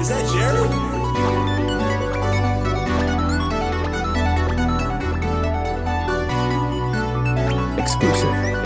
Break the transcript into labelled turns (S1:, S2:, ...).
S1: Is that Jerry? Exclusive.